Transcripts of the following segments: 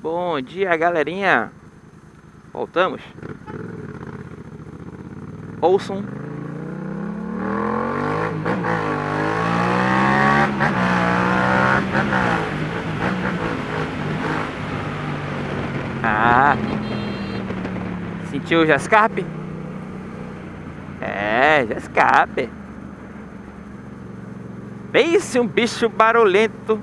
Bom dia, galerinha. Voltamos. Ouçam. Ah. Sentiu o Jascarpe? É, Jascarpe. Pense um bicho barulhento.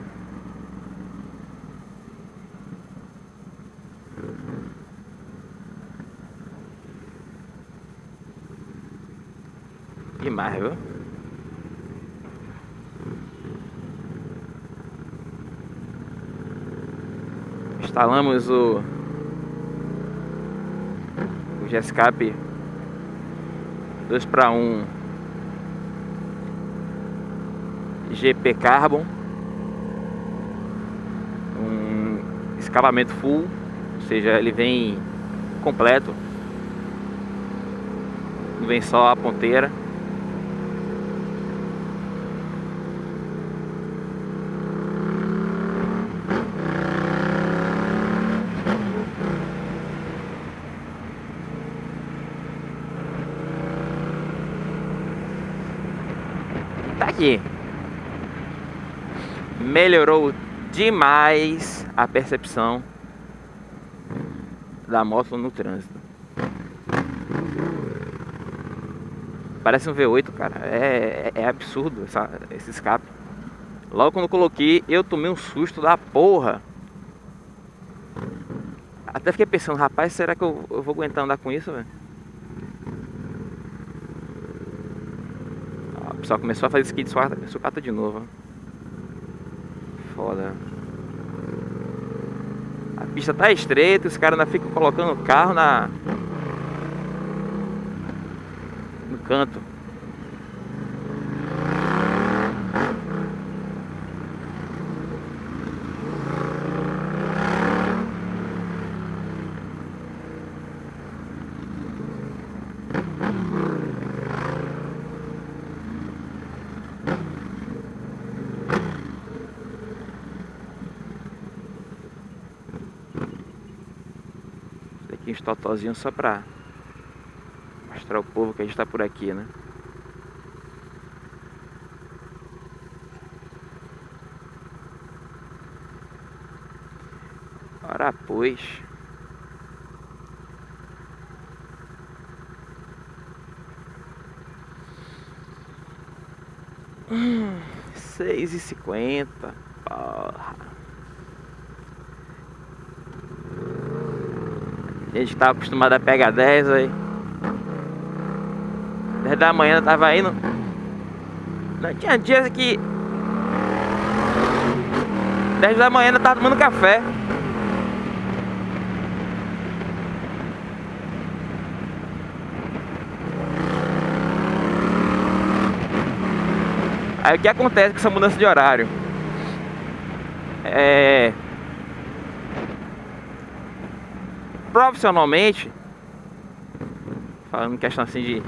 Demais, viu? Instalamos o o G-Escape 2 para 1 GP Carbon um escavamento full ou seja, ele vem completo não vem só a ponteira tá aqui melhorou demais a percepção da moto no trânsito. Parece um V8 cara. É, é, é absurdo essa, esse escape. Logo quando eu coloquei eu tomei um susto da porra. Até fiquei pensando rapaz será que eu, eu vou aguentar andar com isso velho? Pessoal começou a fazer skid sucata de novo. Foda. A pista tá estreita, os caras ainda ficam colocando o carro na... No canto. Aqui uns só pra mostrar ao povo que a gente tá por aqui, né? Ora pois. Hum, seis e cinquenta. Porra. A gente tava acostumado a pegar 10 aí. 10 da manhã eu tava indo. Não tinha dias que. 10 da manhã eu tava tomando café. Aí o que acontece com essa mudança de horário? É. profissionalmente, falando em questão assim de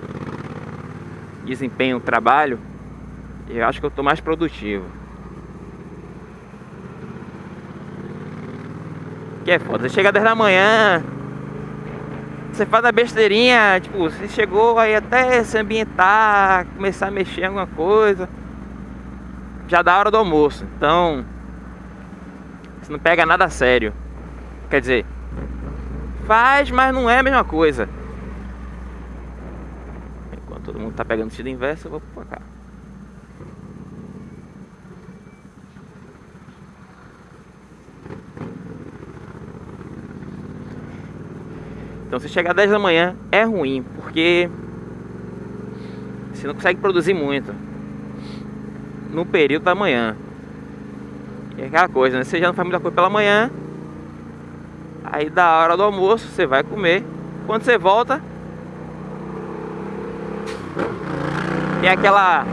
desempenho trabalho, eu acho que eu estou mais produtivo. Que é foda, você chega 10 da manhã, você faz a besteirinha, tipo, você chegou aí até se ambientar, começar a mexer em alguma coisa, já dá hora do almoço, então você não pega nada a sério. Quer dizer, Faz, mas não é a mesma coisa. Enquanto todo mundo tá pegando sentido inverso, eu vou pra cá. Então se chegar 10 da manhã é ruim, porque você não consegue produzir muito no período da manhã. E é aquela coisa, né? Você já não faz muita coisa pela manhã, Aí da hora do almoço você vai comer. Quando você volta, tem aquela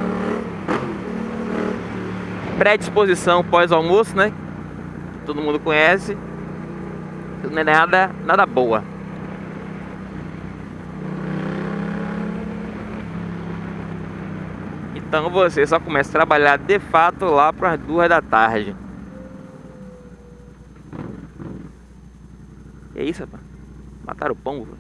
predisposição pós-almoço, né? Todo mundo conhece. Não é nada, nada boa. Então você só começa a trabalhar de fato lá para as duas da tarde. É isso, rapaz? Mataram o pombo.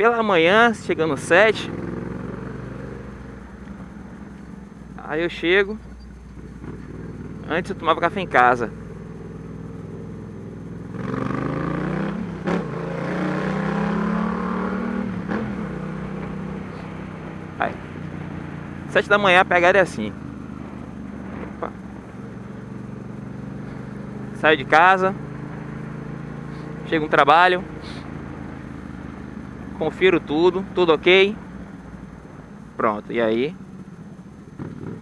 Pela manhã, chegando sete. Aí eu chego. Antes eu tomava café em casa. Aí. Sete da manhã a pegada é assim. Opa. Saio de casa. Chego no trabalho confiro tudo, tudo ok. Pronto, e aí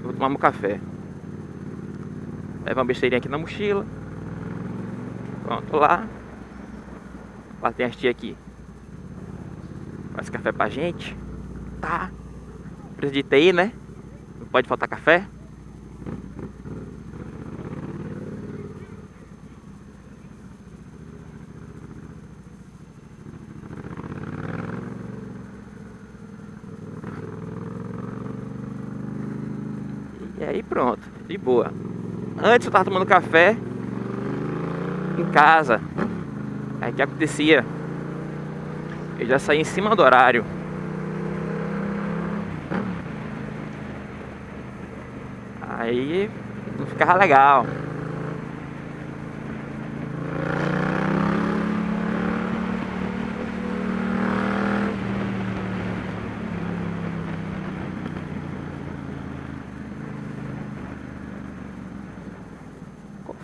vou tomar meu café. Leva uma besteirinha aqui na mochila. Pronto, lá. Lá tem as tia aqui. Faz café pra gente. Tá. Precisa de TI, né? Não pode faltar café. E aí pronto, de boa. Antes eu tava tomando café em casa. Aí que acontecia? Eu já saí em cima do horário. Aí não ficava legal.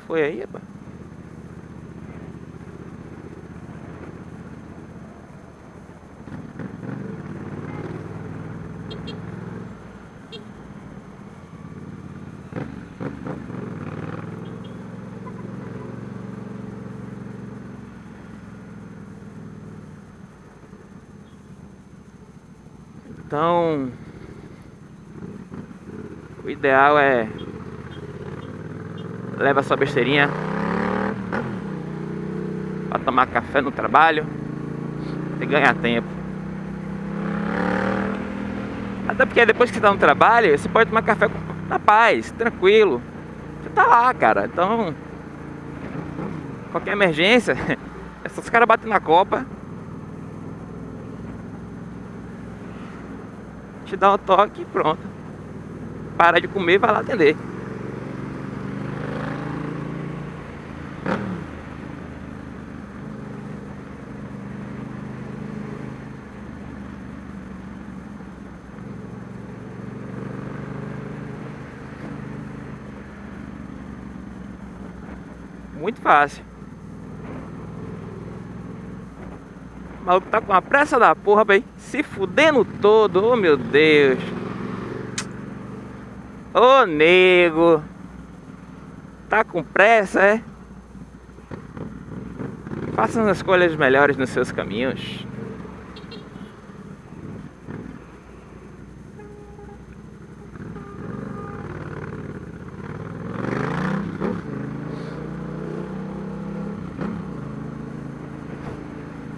Foi aí, rapaz? Então, o ideal é leva sua besteirinha para tomar café no trabalho e ganhar tempo. Até porque depois que você tá no trabalho, você pode tomar café na paz, tranquilo. Você tá lá, cara. Então, qualquer emergência, é só os caras batem na copa. Te dá um toque e pronto. Para de comer vai lá atender. Muito fácil. O maluco tá com a pressa da porra, bem. Se fudendo todo. Oh, meu Deus. Ô, oh, nego. Tá com pressa, é? Faça as escolhas melhores nos seus caminhos.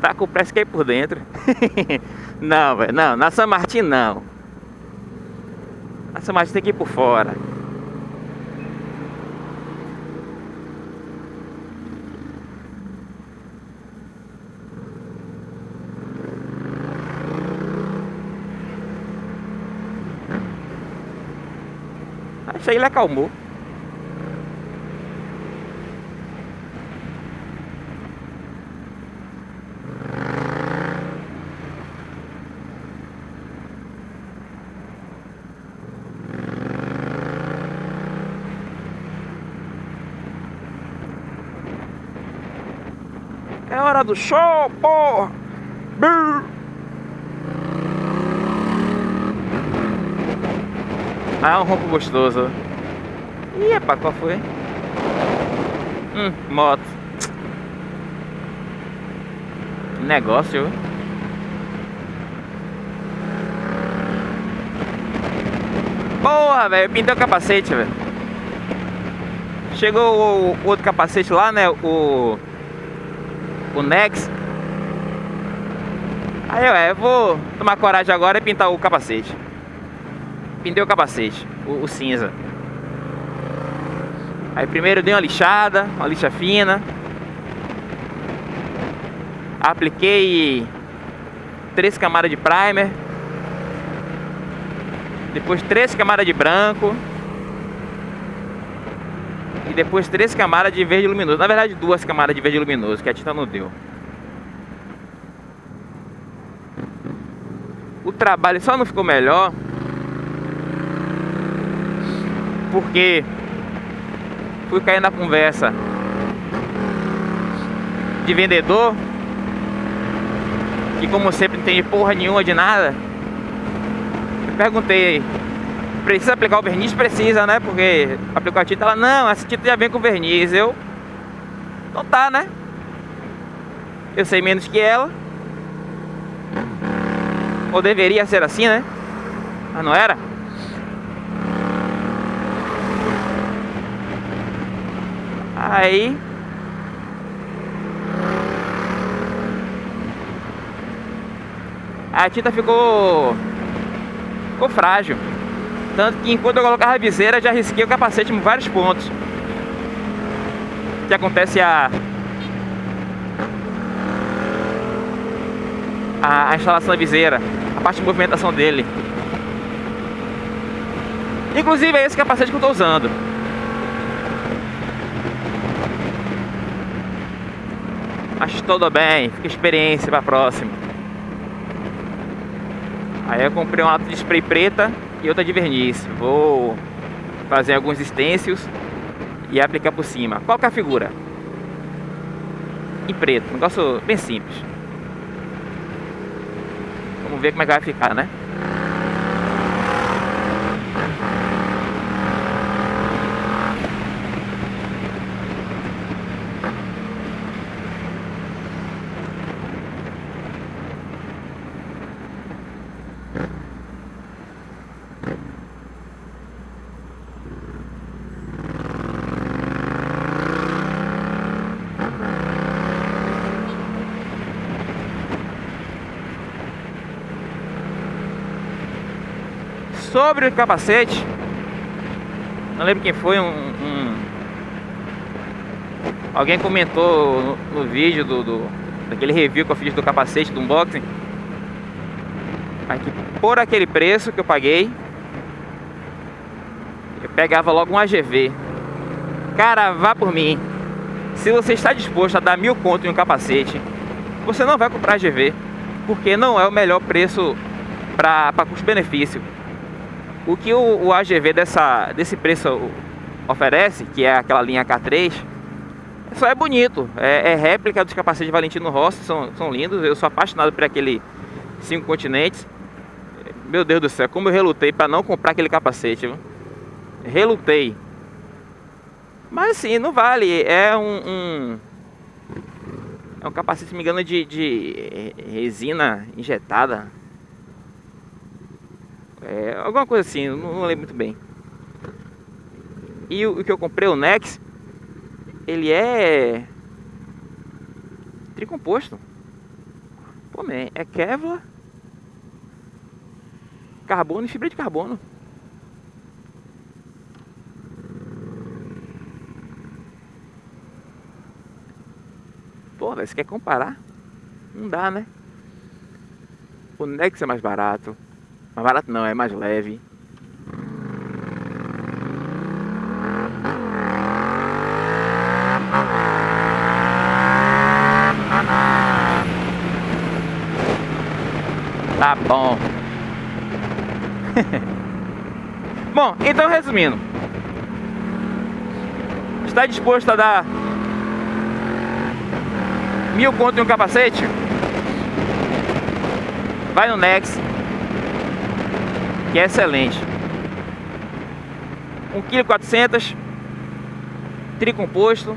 Tá com o press que por dentro. não, velho, não, na São Martin não. Na São Martin tem que ir por fora. Achei ele acalmou. É hora do show, porra! Ah, um ronco gostoso. Ih, epa, qual foi? Hum, moto. Negócio, Porra, velho, pintei o capacete, velho. Chegou o, outro capacete lá, né? O. O Nex. Aí, ué, eu vou tomar coragem agora e pintar o capacete. Pintei o capacete, o, o cinza. Aí primeiro dei uma lixada, uma lixa fina. Apliquei três camadas de primer. Depois três camadas de branco. Depois três camadas de verde luminoso. Na verdade, duas camadas de verde luminoso, que a tinta não deu. O trabalho só não ficou melhor porque fui cair na conversa de vendedor que como sempre não tem porra nenhuma de nada perguntei precisa aplicar o verniz? Precisa, né? Porque aplicou a tinta, ela, não, essa tinta já vem com verniz. Eu, então tá, né? Eu sei menos que ela. Ou deveria ser assim, né? Mas não era? Aí a tinta ficou ficou frágil. Tanto que enquanto eu colocava a viseira, já risquei o capacete em vários pontos. Que acontece a... a... a instalação da viseira, a parte de movimentação dele. Inclusive é esse capacete que eu estou usando. Acho tudo bem, fica experiência para a próxima. Aí eu comprei um lata de spray preta e outra de verniz. Vou fazer alguns stencils e aplicar por cima. Qual é a figura? Em preto, um negócio bem simples. Vamos ver como é que vai ficar, né? Sobre o capacete. Não lembro quem foi um, um Alguém comentou no, no vídeo do, do, Daquele review que eu fiz do capacete do unboxing. Que por aquele preço que eu paguei Eu pegava logo um AGV Cara, vá por mim. Se você está disposto a dar mil conto em um capacete Você não vai comprar AGV Porque não é o melhor preço para custo-benefício o que o, o AGV dessa, desse preço oferece, que é aquela linha K3, só é bonito. É, é réplica dos capacetes Valentino Rossi, são, são lindos. Eu sou apaixonado por aquele cinco continentes. Meu Deus do céu, como eu relutei para não comprar aquele capacete. Relutei. Mas assim, não vale. É um, um é um capacete, se me engano, de, de resina injetada. É, alguma coisa assim, não, não lembro muito bem. E o, o, que eu comprei, o Nex, ele é tricomposto. Pô, man, é Kevlar, carbono e fibra de carbono. Pô, você quer comparar? Não dá, né? O Nex é mais barato. Mais barato não, é mais leve. Tá bom. bom, então resumindo. Está disposto a dar mil conto em um capacete? Vai no Next que é excelente. 1,4 kg, tricomposto,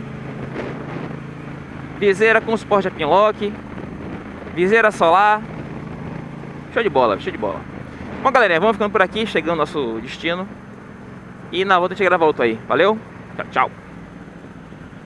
viseira com suporte a pinlock, viseira solar, show de bola, show de bola. Bom galera, vamos ficando por aqui, chegando ao nosso destino e na volta a gente grava outro aí, valeu, tchau, tchau.